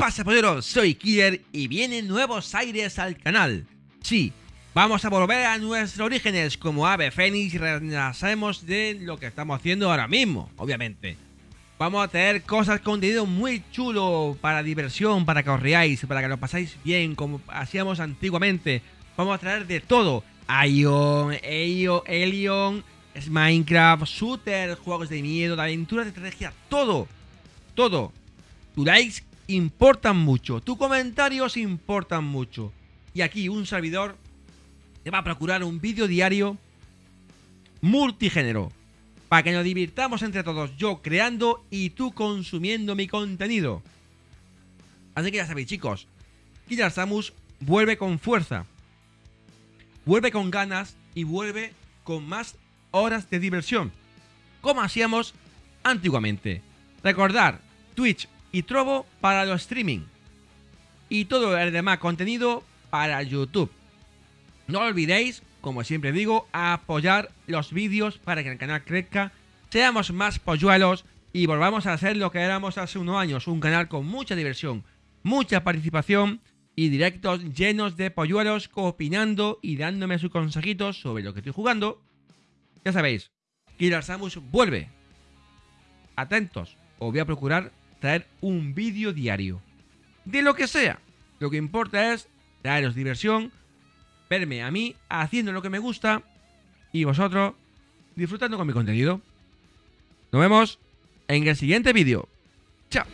pasa, polleros? Soy Killer y vienen nuevos aires al canal. Sí, vamos a volver a nuestros orígenes como Ave Fénix renacemos de lo que estamos haciendo ahora mismo, obviamente. Vamos a tener cosas, contenido muy chulo para diversión, para que os riáis, para que lo pasáis bien, como hacíamos antiguamente. Vamos a traer de todo. Ion, Elio, Elion, Minecraft, shooter, juegos de miedo, de aventuras, de estrategia, todo. Todo. Likes importan mucho, tus comentarios importan mucho. Y aquí un servidor te va a procurar un vídeo diario multigénero. Para que nos divirtamos entre todos, yo creando y tú consumiendo mi contenido. Así que ya sabéis chicos, Killer Samus vuelve con fuerza. Vuelve con ganas y vuelve con más horas de diversión. Como hacíamos antiguamente. Recordar, Twitch y Trovo para los streaming. Y todo el demás contenido para YouTube. No olvidéis, como siempre digo, apoyar los vídeos para que el canal crezca, seamos más polluelos y volvamos a hacer lo que éramos hace unos años, un canal con mucha diversión, mucha participación y directos llenos de polluelos opinando y dándome sus consejitos sobre lo que estoy jugando. Ya sabéis, Killer Samus vuelve. Atentos, os voy a procurar traer un vídeo diario. De lo que sea. Lo que importa es traeros diversión, verme a mí haciendo lo que me gusta y vosotros disfrutando con mi contenido. Nos vemos en el siguiente vídeo. Chao.